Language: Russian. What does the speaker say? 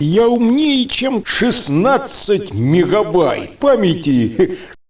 Я умнее, чем 16 мегабайт. Памяти.